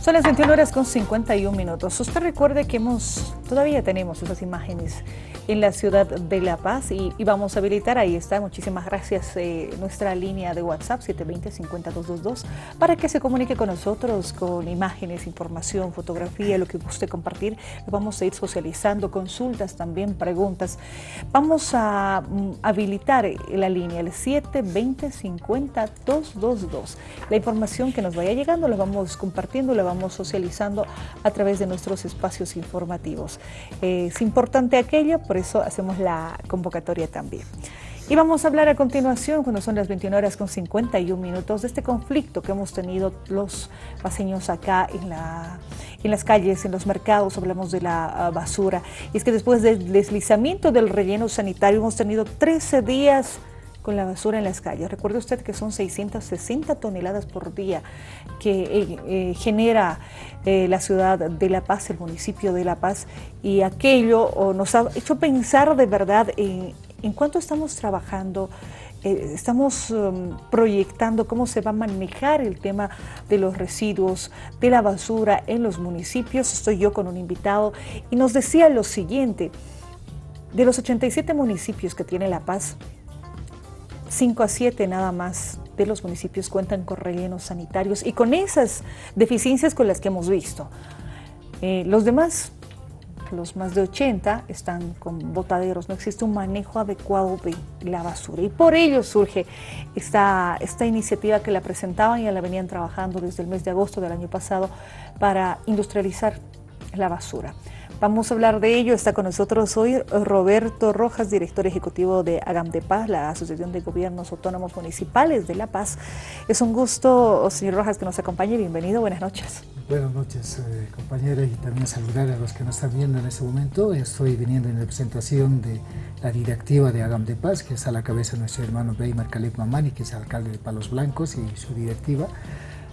Son las 21 horas con 51 minutos. Usted recuerde que hemos, todavía tenemos esas imágenes en la ciudad de La Paz y, vamos a habilitar, ahí está, muchísimas gracias, eh, nuestra línea de WhatsApp 720-5222 para que se comunique con nosotros con imágenes, información, fotografía, lo que guste compartir. Vamos a ir socializando, consultas también, preguntas. Vamos a mm, habilitar la línea, el 720-5222. La información que nos vaya llegando la vamos compartiendo, la vamos socializando a través de nuestros espacios informativos. es importante aquello, por eso hacemos la convocatoria también. Y vamos a hablar a continuación, cuando son las 21 horas con 51 minutos, de este conflicto que hemos tenido los paseños acá en, la, en las calles, en los mercados, hablamos de la ah, basura. Y es que después del deslizamiento del relleno sanitario hemos tenido 13 días con la basura en las calles. Recuerde usted que son 660 toneladas por día que eh, eh, genera eh, la ciudad de La Paz, el municipio de La Paz, y aquello nos ha hecho pensar de verdad en, en cuánto estamos trabajando estamos um, proyectando cómo se va a manejar el tema de los residuos, de la basura en los municipios. Estoy yo con un invitado y nos decía lo siguiente, de los 87 municipios que tiene La Paz, 5 a 7 nada más de los municipios cuentan con rellenos sanitarios y con esas deficiencias con las que hemos visto. Eh, los demás, los más de 80, están con botaderos, no existe un manejo adecuado de la basura y por ello surge esta, esta iniciativa que la presentaban y la venían trabajando desde el mes de agosto del año pasado para industrializar la basura. Vamos a hablar de ello. Está con nosotros hoy Roberto Rojas, director ejecutivo de Agam de Paz, la Asociación de Gobiernos Autónomos Municipales de La Paz. Es un gusto, señor Rojas, que nos acompañe. Bienvenido, buenas noches. Buenas noches, eh, compañeras, y también saludar a los que nos están viendo en este momento. Estoy viniendo en representación de la directiva de Agam de Paz, que está a la cabeza de nuestro hermano Beymar Caleb Mamani, que es alcalde de Palos Blancos, y su directiva.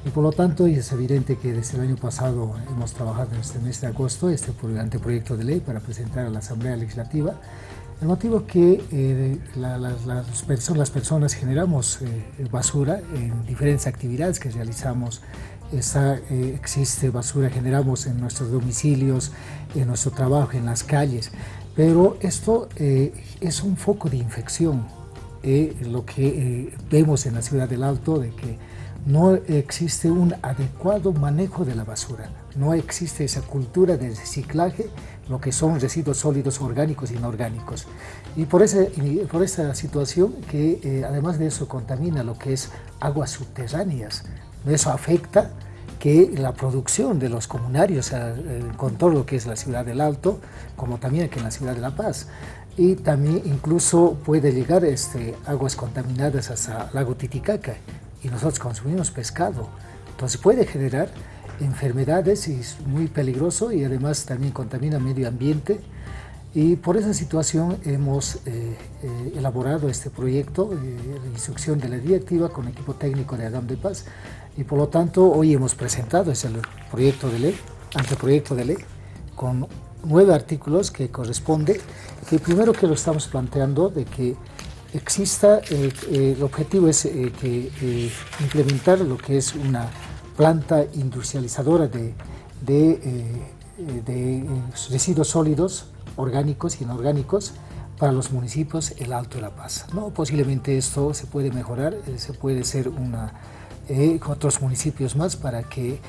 Y por lo tanto, es evidente que desde el año pasado hemos trabajado en este mes de agosto este anteproyecto de ley para presentar a la Asamblea Legislativa. El motivo es que eh, las, personas, las, personas, generamos eh, basura en diferentes actividades que realizamos. Eh, existe basura, generamos en nuestros domicilios, en nuestro trabajo, en las calles. Pero esto es un foco de infección. lo que vemos en la ciudad del Alto, de que no existe un adecuado manejo de la basura, no existe esa cultura de reciclaje, lo que son residuos sólidos orgánicos y inorgánicos. Y por, esa situación que eh, además de eso contamina lo que es aguas subterráneas, eso afecta que la producción de los comunarios eh, con todo lo que es la ciudad del Alto, como también aquí en la ciudad de La Paz, y también incluso puede llegar este, aguas contaminadas hasta lago Titicaca, y nosotros consumimos pescado. Entonces puede generar enfermedades y es muy peligroso y además también contamina medio ambiente. Y por esa situación hemos eh, eh, elaborado este proyecto eh, instrucción de la directiva con equipo técnico de Adam de Paz y por lo tanto hoy hemos presentado ese proyecto de ley, anteproyecto de ley, con nueve artículos que corresponde, que primero que lo estamos planteando de que exista, eh, eh, el objetivo es eh, implementar lo que es una planta industrializadora de, de, residuos sólidos, orgánicos y inorgánicos, para los municipios El Alto de La Paz. ¿no? Posiblemente esto se puede mejorar, se puede ser una, otros municipios más para que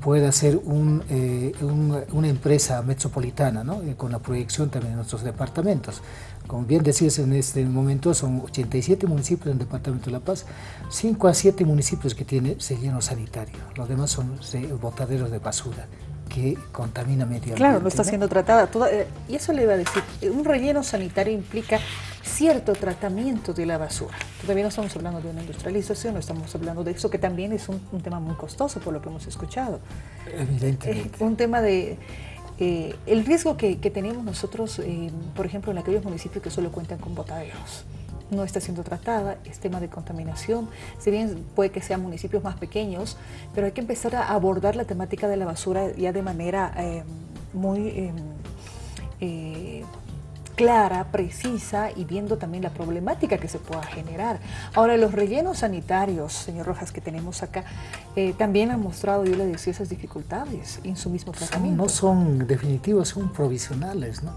pueda ser una empresa metropolitana, ¿no? con la proyección también de nuestros departamentos. Como bien decías, en este momento son 87 municipios en el Departamento de La Paz, 5 a 7 municipios que tienen relleno sanitario. Los demás son botaderos de basura que contamina medio ambiente. Claro, no está siendo tratada. Toda, eh, y eso le iba a decir, un relleno sanitario implica cierto tratamiento de la basura. Todavía no estamos hablando de una industrialización, no estamos hablando de eso, que también es un, tema muy costoso por lo que hemos escuchado. Evidentemente. un tema de eh, el riesgo que, tenemos nosotros, eh, por ejemplo, en aquellos municipios que solo cuentan con botaderos, no está siendo tratada, es tema de contaminación, si bien puede que sean municipios más pequeños, pero hay que empezar a abordar la temática de la basura ya de manera eh, muy clara, precisa y viendo también la problemática que se pueda generar. Ahora, los rellenos sanitarios, señor Rojas, que tenemos acá, eh, también han mostrado, yo le decía, esas dificultades en su mismo tratamiento. no son definitivos, son provisionales, ¿no?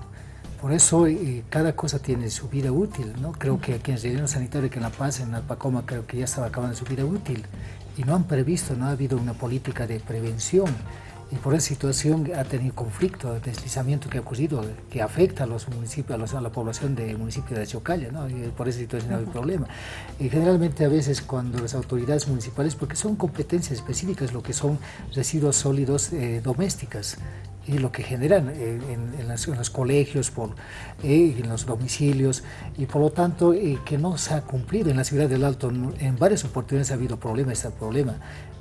Por eso eh, cada cosa tiene su vida útil, ¿no? Creo que aquí en el relleno sanitario, que en La Paz, en Alpacoma, creo que ya estaba acabando su vida útil y no han previsto, no ha habido una política de prevención y por esa situación ha tenido conflicto, deslizamiento que ha ocurrido, que afecta a los municipios, a, la población del municipio de Chocalla, ¿no? y por esa situación hay problema. Y generalmente a veces cuando las autoridades municipales, porque son competencias específicas lo que son residuos sólidos eh, domésticas, y lo que generan eh, en, los colegios, por, eh, en los domicilios, y por lo tanto que no se ha cumplido en la ciudad del Alto. En varias oportunidades ha habido problema, este problema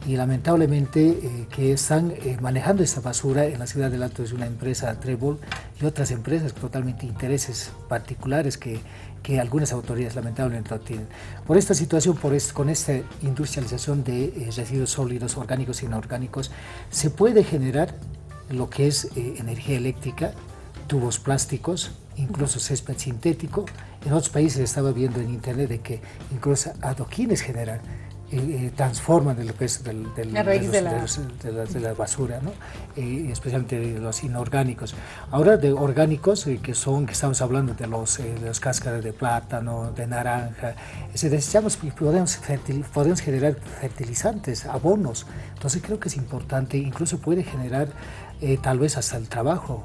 y lamentablemente eh, que están eh, manejando esta basura en la ciudad del Alto es una empresa Trebol y otras empresas totalmente intereses particulares que, que algunas autoridades lamentablemente no tienen. Por esta situación, por con esta industrialización de eh, residuos sólidos, orgánicos e inorgánicos, se puede generar lo que es energía eléctrica, tubos plásticos, incluso césped sintético. En otros países estaba viendo en internet de que incluso adoquines generan y, transforman el peso del, de, la... de, la... basura, ¿no? y especialmente de los inorgánicos. Ahora de orgánicos, eh, que son, que estamos hablando de los, eh, de los cáscaras de plátano, de naranja, si desechamos, podemos, podemos generar fertilizantes, abonos, entonces creo que es importante, incluso puede generar eh, tal vez hasta el trabajo,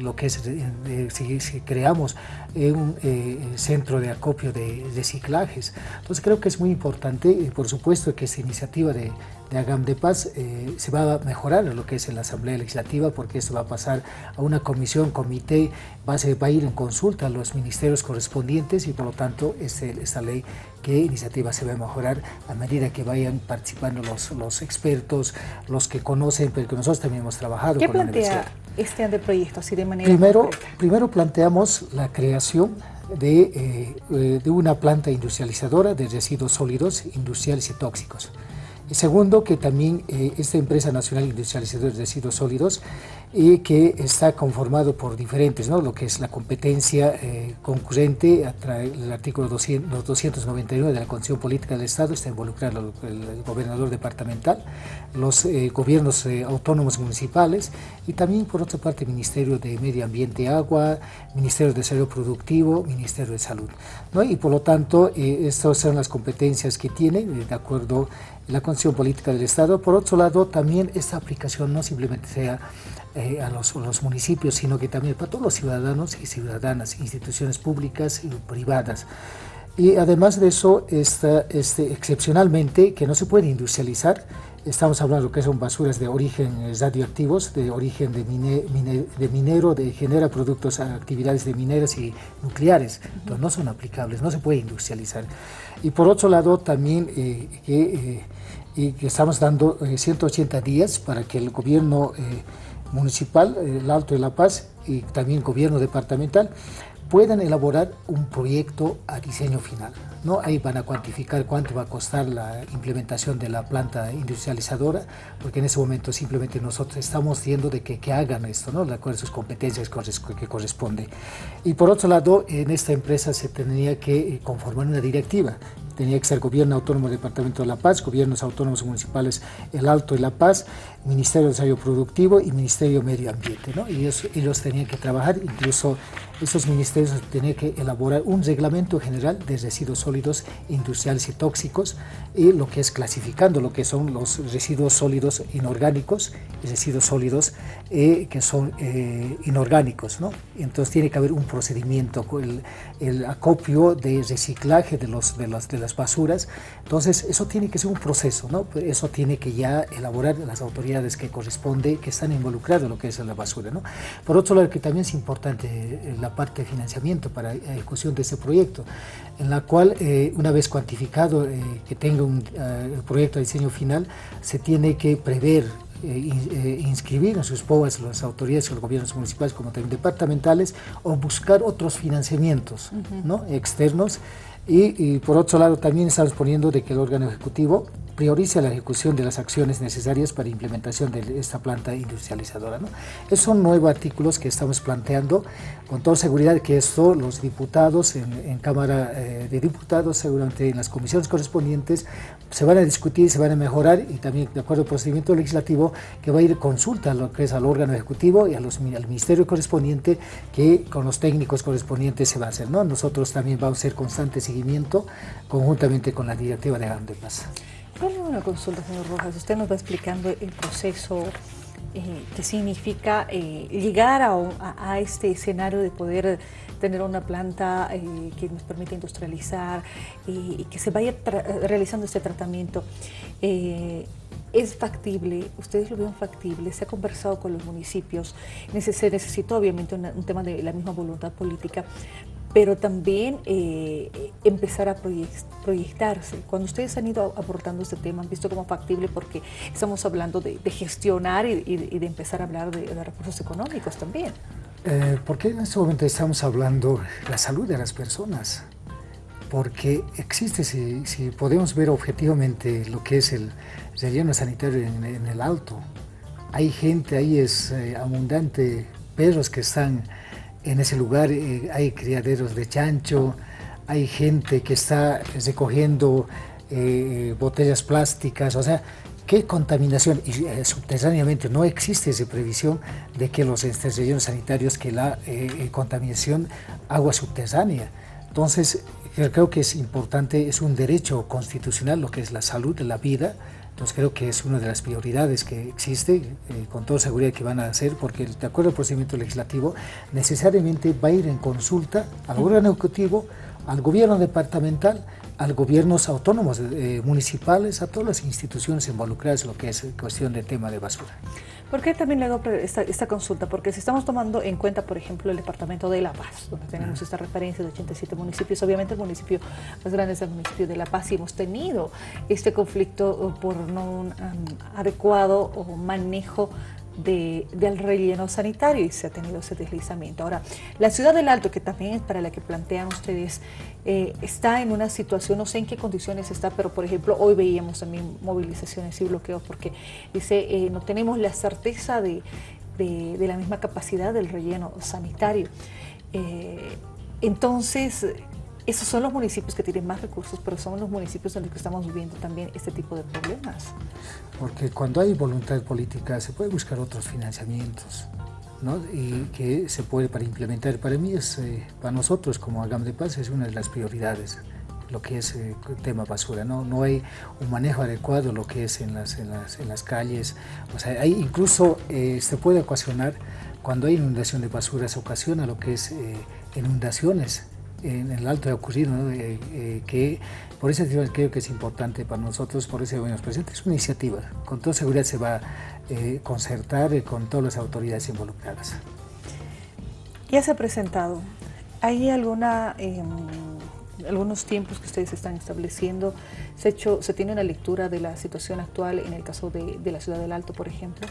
lo que es, eh, si, creamos un eh, centro de acopio de reciclajes. Entonces creo que es muy importante, por supuesto que esta iniciativa de, de Agam de Paz eh, se va a mejorar lo que es en la Asamblea Legislativa porque esto va a pasar a una comisión, comité, va a, va a ir en consulta a los ministerios correspondientes y por lo tanto este, esta ley, qué iniciativa se va a mejorar a medida que vayan participando los, los expertos, los que conocen, pero que nosotros también hemos trabajado ¿Qué plantea este anteproyecto así de manera primero, primero planteamos la creación de, eh, eh, de una planta industrializadora de residuos sólidos, industriales y tóxicos. Segundo, que también eh, esta empresa nacional industrializadora de residuos sólidos, y que está conformado por diferentes, ¿no? lo que es la competencia eh, concurrente, el artículo 200, 299 de la Constitución Política del Estado, está involucrado el, gobernador departamental, los eh, gobiernos autónomos municipales y también por otra parte el Ministerio de Medio Ambiente y Agua, Ministerio de Desarrollo Productivo, Ministerio de Salud. ¿no? Y por lo tanto, estas son las competencias que tiene, de acuerdo la Constitución Política del Estado. Por otro lado, también esta aplicación no simplemente sea eh, a, los, municipios, sino que también para todos los ciudadanos y ciudadanas, instituciones públicas y privadas. Y además de eso, esta, este, excepcionalmente, que no se puede industrializar, estamos hablando que son basuras de origen radioactivos, de origen de, de minero, de genera productos, actividades de mineras y nucleares, entonces no son aplicables, no se puede industrializar. Y por otro lado, también eh, que, eh, que, estamos dando 180 eh, días para que el gobierno municipal, el Alto de La Paz, y también el gobierno departamental, puedan elaborar un proyecto a diseño final. ¿no? Ahí van a cuantificar cuánto va a costar la implementación de la planta industrializadora, porque en ese momento simplemente nosotros estamos viendo de que, que hagan esto, ¿no? de acuerdo a sus competencias que corresponde. Y por otro lado, en esta empresa se tendría que conformar una directiva tenía que ser Gobierno Autónomo del Departamento de La Paz, Gobiernos Autónomos Municipales El Alto y La Paz, Ministerio de Desarrollo Productivo y Ministerio de Medio Ambiente. ¿no? Y ellos, tenían que trabajar, incluso esos ministerios tenían que elaborar un reglamento general de residuos sólidos industriales y tóxicos, y lo que es clasificando lo que son los residuos sólidos inorgánicos y residuos sólidos eh, que son eh, inorgánicos. ¿no? Entonces tiene que haber un procedimiento, el, el acopio de reciclaje de, los, de, las, de las basuras. Entonces eso tiene que ser un proceso, ¿no? eso tiene que ya elaborar las autoridades que corresponde, que están involucradas en lo que es la basura. ¿no? Por otro lado, que también es importante eh, la parte de financiamiento para la ejecución de ese proyecto, en la cual una vez cuantificado que tenga un proyecto de diseño final, se tiene que prever eh, eh, inscribir en sus POAS las autoridades los gobiernos municipales como también departamentales o buscar otros financiamientos ¿no? externos Y, y por otro lado también estamos poniendo de que el órgano ejecutivo prioriza la ejecución de las acciones necesarias para implementación de esta planta industrializadora. ¿no? Esos son nuevos artículos que estamos planteando con toda seguridad que esto los diputados en, Cámara eh, de Diputados, seguramente en las comisiones correspondientes, se van a discutir, se van a mejorar y también de acuerdo al procedimiento legislativo que va a ir consulta a lo que es al órgano ejecutivo y a los, al ministerio correspondiente que con los técnicos correspondientes se va a hacer. ¿no? Nosotros también vamos a hacer constante conjuntamente con la directiva de Paz una consulta, señor Rojas. Usted nos va explicando el proceso eh, que significa eh, llegar a, este escenario de poder tener una planta eh, que nos permite industrializar y que se vaya realizando este tratamiento. ¿Es factible? ¿Ustedes lo ven factible? ¿Se ha conversado con los municipios? Se necesita obviamente un tema de la misma voluntad política, pero también eh, empezar a proyectarse. Cuando ustedes han ido aportando este tema, han visto como factible porque estamos hablando de, gestionar y, de empezar a hablar de, recursos económicos también. Eh, porque en este momento estamos hablando de la salud de las personas, porque existe, si, si podemos ver objetivamente lo que es el relleno sanitario en, el alto, hay gente, ahí es eh, abundante, perros que están en ese lugar eh, hay criaderos de chancho, hay gente que está recogiendo eh, botellas plásticas, o sea, ¿qué contaminación? Y eh, subterráneamente no existe esa previsión de que los rellenos sanitarios, que la contaminación agua subterránea. Entonces, creo que es importante, es un derecho constitucional lo que es la salud la vida, entonces creo que es una de las prioridades que existe, eh, con toda seguridad que van a hacer, porque de acuerdo al procedimiento legislativo, necesariamente va a ir en consulta al órgano ejecutivo, al gobierno departamental, a los gobiernos autónomos eh, municipales, a todas las instituciones involucradas en lo que es cuestión de tema de basura. ¿Por qué también le hago esta, esta, consulta? Porque si estamos tomando en cuenta, por ejemplo, el departamento de La Paz, donde tenemos esta referencia de 87 municipios, obviamente el municipio más grande es el municipio de La Paz y hemos tenido este conflicto por no un um, adecuado o manejo de, del relleno sanitario y se ha tenido ese deslizamiento. Ahora, la ciudad del Alto, que también es para la que plantean ustedes, eh, está en una situación, no sé en qué condiciones está, pero por ejemplo, hoy veíamos también movilizaciones y bloqueos porque dice, eh, no tenemos la certeza de, de, la misma capacidad del relleno sanitario. Eh, entonces, esos son los municipios que tienen más recursos, pero son los municipios en los que estamos viviendo también este tipo de problemas. Porque cuando hay voluntad política se puede buscar otros financiamientos, ¿no? Y que se puede para implementar. Para mí, es, eh, para nosotros como Agam de Paz, es una de las prioridades lo que es eh, tema basura, ¿no? no hay un manejo adecuado lo que es en las, en las, en las calles, o sea, hay, incluso eh, se puede ocasionar, cuando hay inundación de basura, se ocasiona lo que es inundaciones en el alto de ocurrido, eh, eh, que por eso creo que es importante para nosotros, por eso nos presenta, es una iniciativa, con toda seguridad se va a eh, concertar con todas las autoridades involucradas. Ya se ha presentado, ¿hay alguna, em, algunos tiempos que ustedes están estableciendo? ¿Se, hecho, ¿Se tiene una lectura de la situación actual en el caso de, de la ciudad del Alto, por ejemplo?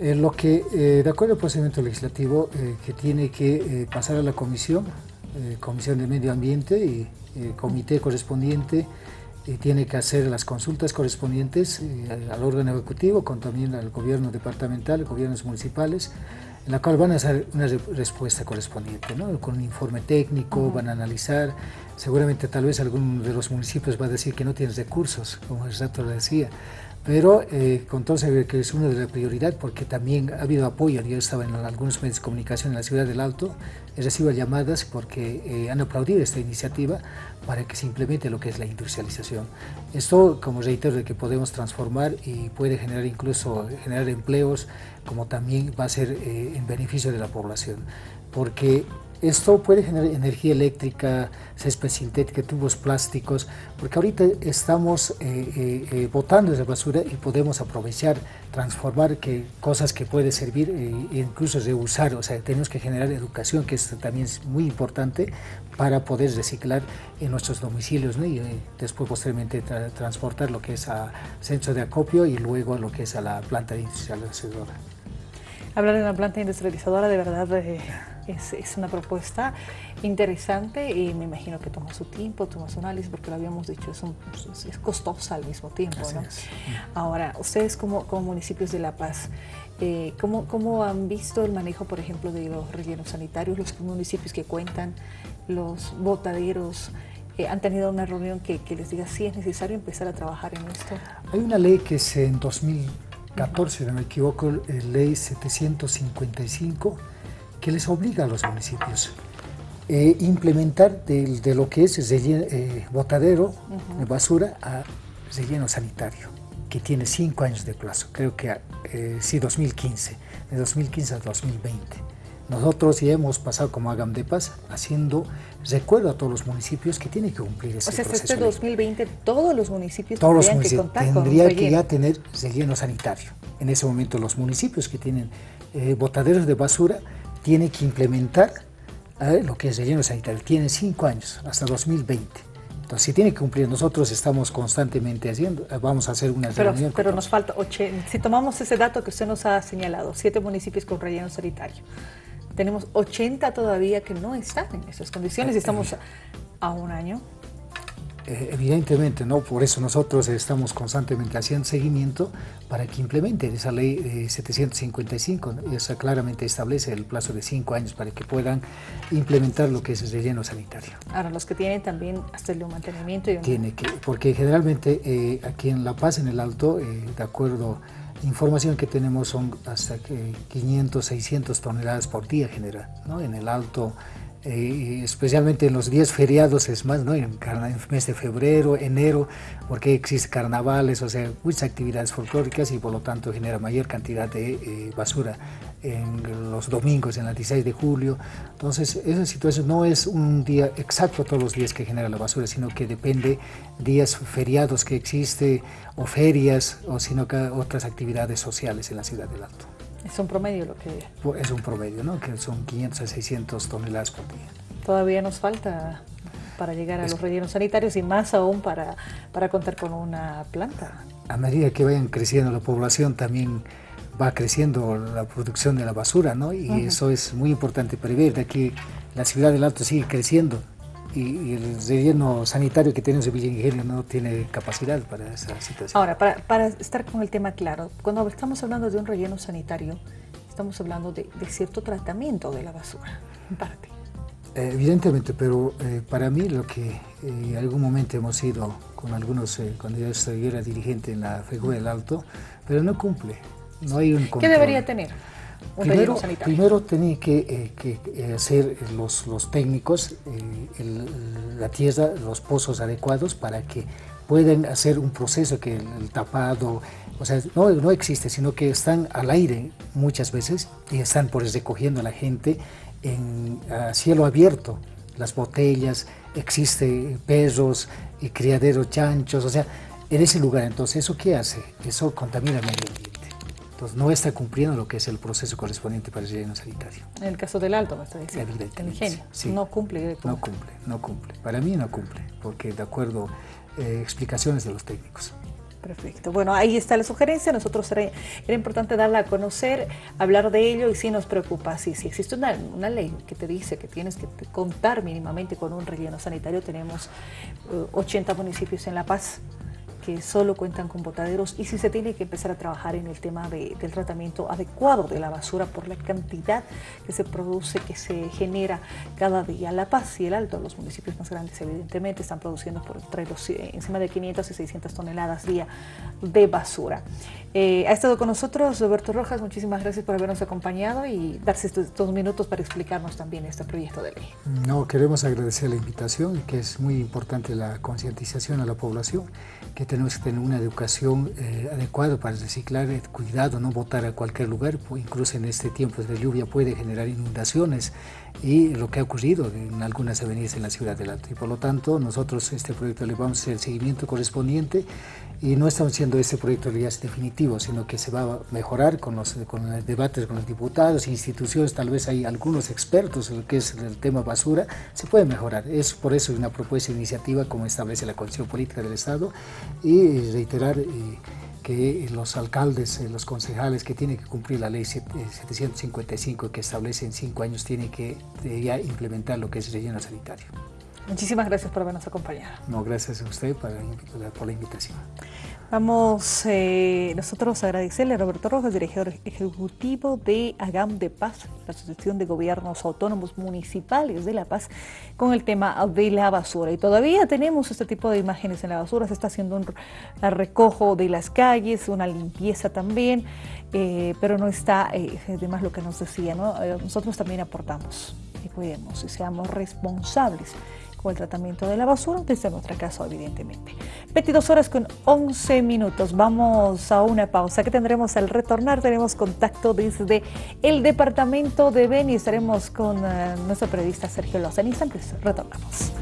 lo que, de acuerdo al procedimiento legislativo, que tiene que pasar a la comisión eh, Comisión de Medio Ambiente y el comité correspondiente y tiene que hacer las consultas correspondientes eh, al órgano ejecutivo, con también al gobierno departamental, gobiernos municipales, en la cual van a hacer una respuesta correspondiente, ¿no? con un informe técnico, van a analizar, seguramente tal vez alguno de los municipios va a decir que no tiene recursos, como el rato decía, pero eh, con todo que es una de las prioridades porque también ha habido apoyo. Yo estaba en algunos medios de comunicación en la ciudad del Alto, he recibido llamadas porque eh, han aplaudido esta iniciativa para que se implemente lo que es la industrialización. Esto, como reitero, de que podemos transformar y puede generar incluso generar empleos, como también va a ser eh, en beneficio de la población, porque esto puede generar energía eléctrica, césped sintética, tubos plásticos, porque ahorita estamos eh, eh, eh, botando esa basura y podemos aprovechar, transformar que, cosas que pueden servir e incluso reusar. O sea, tenemos que generar educación, que esto también es muy importante para poder reciclar en nuestros domicilios y después posteriormente transportar lo que es a centro de acopio y luego lo que es a la planta industrializadora. Hablar de una planta industrializadora de verdad eh, es, una propuesta interesante y me imagino que toma su tiempo, toma su análisis, porque lo habíamos dicho, es, es costosa al mismo tiempo. ¿no? Ahora, ustedes como, como, municipios de La Paz, eh, ¿cómo, ¿cómo, han visto el manejo, por ejemplo, de los rellenos sanitarios, los municipios que cuentan, los botaderos? Eh, ¿Han tenido una reunión que, que, les diga si es necesario empezar a trabajar en esto? Hay una ley que es en 2000 14, si no me equivoco, eh, ley 755, que les obliga a los municipios eh, implementar de, lo que es eh, botadero de basura a relleno sanitario, que tiene cinco años de plazo, creo que sí, 2015, de 2015 a 2020. Nosotros ya hemos pasado como Agam de Paz haciendo recuerdo a todos los municipios que tienen que cumplir ese proceso. O sea, este 2020 todos los municipios todos los municipios que tendría que ya tener relleno sanitario. En ese momento los municipios que tienen eh, botaderos de basura tienen que implementar eh, lo que es relleno sanitario. Tienen cinco años, hasta 2020. Entonces, si tiene que cumplir, nosotros estamos constantemente haciendo, eh, vamos a hacer una pero, reunión. Pero nos falta, si tomamos ese dato que usted nos ha señalado, siete municipios con relleno sanitario, tenemos 80 todavía que no están en esas condiciones y estamos a un año. Eh, evidentemente, ¿no? por eso nosotros estamos constantemente haciendo seguimiento para que implementen esa ley 755. Esa claramente establece el plazo de cinco años para que puedan implementar lo que es el relleno sanitario. Ahora, los que tienen también hasta el mantenimiento. Y... Tiene que, porque generalmente eh, aquí en La Paz, en el Alto, eh, de acuerdo información que tenemos son hasta que 500, 600 toneladas por día general, ¿no? En el alto, eh, especialmente en los días feriados es más, ¿no? En, el mes de febrero, enero, porque existen carnavales, o sea, muchas actividades folclóricas y por lo tanto genera mayor cantidad de eh, basura en los domingos, en el 16 de julio. Entonces, esa situación no es un día exacto todos los días que genera la basura, sino que depende días feriados que existe o ferias o sino que otras actividades sociales en la ciudad del Alto. Es un promedio lo que... Es un promedio, ¿no? Que son 500 a 600 toneladas por día. Todavía nos falta para llegar a los rellenos sanitarios y más aún para, para contar con una planta. A medida que vayan creciendo la población también va creciendo la producción de la basura, ¿no? Y eso es muy importante prever, de aquí la ciudad del Alto sigue creciendo y, el relleno sanitario que tiene Villa Ingenio no tiene capacidad para esa situación. Ahora, para, para, estar con el tema claro, cuando estamos hablando de un relleno sanitario, estamos hablando de, cierto tratamiento de la basura, en parte. Eh, evidentemente, pero eh, para mí lo que eh, en algún momento hemos ido con algunos, cuando yo era dirigente en la FEGU del Alto, pero no cumple. No hay un ¿Qué debería tener? Primero, primero tenía que, que, hacer los, los técnicos la tierra, los pozos adecuados para que puedan hacer un proceso que el, tapado, o sea, no, no, existe, sino que están al aire muchas veces y están por recogiendo a la gente en cielo abierto, las botellas, existe perros y criaderos chanchos, o sea, en ese lugar. Entonces, ¿eso qué hace? Eso contamina el medio ambiente. Entonces, no está cumpliendo lo que es el proceso correspondiente para el relleno sanitario. En el caso del alto, me está diciendo. El ingenio. No cumple. No cumple, no cumple. Para mí no cumple, porque de acuerdo eh, explicaciones de los técnicos. Perfecto. Bueno, ahí está la sugerencia. Nosotros era, importante darla a conocer, hablar de ello y sí nos preocupa. Sí, si existe una, una, ley que te dice que tienes que contar mínimamente con un relleno sanitario, tenemos 80 eh, municipios en La Paz que solo cuentan con botaderos y si se tiene que empezar a trabajar en el tema del tratamiento adecuado de la basura por la cantidad que se produce, que se genera cada día. La Paz y el Alto, los municipios más grandes evidentemente, están produciendo por entre los, eh, encima de 500 y 600 toneladas día de basura. Eh, ha estado con nosotros Roberto Rojas, muchísimas gracias por habernos acompañado y darse estos dos minutos para explicarnos también este proyecto de ley. No, queremos agradecer la invitación, que es muy importante la concientización a la población, que tenemos que tener una educación eh, adecuada para reciclar, eh, cuidado, no botar a cualquier lugar, pues, incluso en este tiempo de lluvia puede generar inundaciones y lo que ha ocurrido en algunas avenidas en la ciudad del Alto. Y por lo tanto, nosotros este proyecto le vamos a hacer el seguimiento correspondiente y no estamos haciendo este proyecto ya es definitivo, sino que se va a mejorar con los, con los debates con los diputados, instituciones, tal vez hay algunos expertos en lo que es el tema basura, se puede mejorar. Es por eso una propuesta de iniciativa como establece la Constitución Política del Estado y reiterar eh, que los alcaldes, eh, los concejales que tienen que cumplir la ley 755 que establece en cinco años tienen que ya implementar lo que es relleno sanitario. Muchísimas gracias por habernos acompañado. No, gracias a usted por la invitación. Vamos eh, nosotros a agradecerle a Roberto Rojas, director ejecutivo de AGAM de Paz, la Asociación de Gobiernos Autónomos Municipales de La Paz, con el tema de la basura. Y todavía tenemos este tipo de imágenes en la basura, se está haciendo un recojo de las calles, una limpieza también, eh, pero no está, eh, además lo que nos decía, ¿no? nosotros también aportamos y cuidemos y seamos responsables o el tratamiento de la basura, desde nuestra casa evidentemente. 22 horas con 11 minutos, vamos a una pausa. Que tendremos al retornar, tenemos contacto desde el departamento de Beni, estaremos con uh, nuestro periodista Sergio Lozano, instantes retornamos.